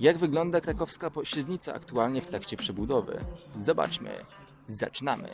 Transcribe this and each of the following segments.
Jak wygląda krakowska pośrednica aktualnie w trakcie przebudowy? Zobaczmy. Zaczynamy.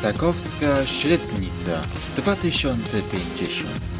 Krakowska Średnica 2050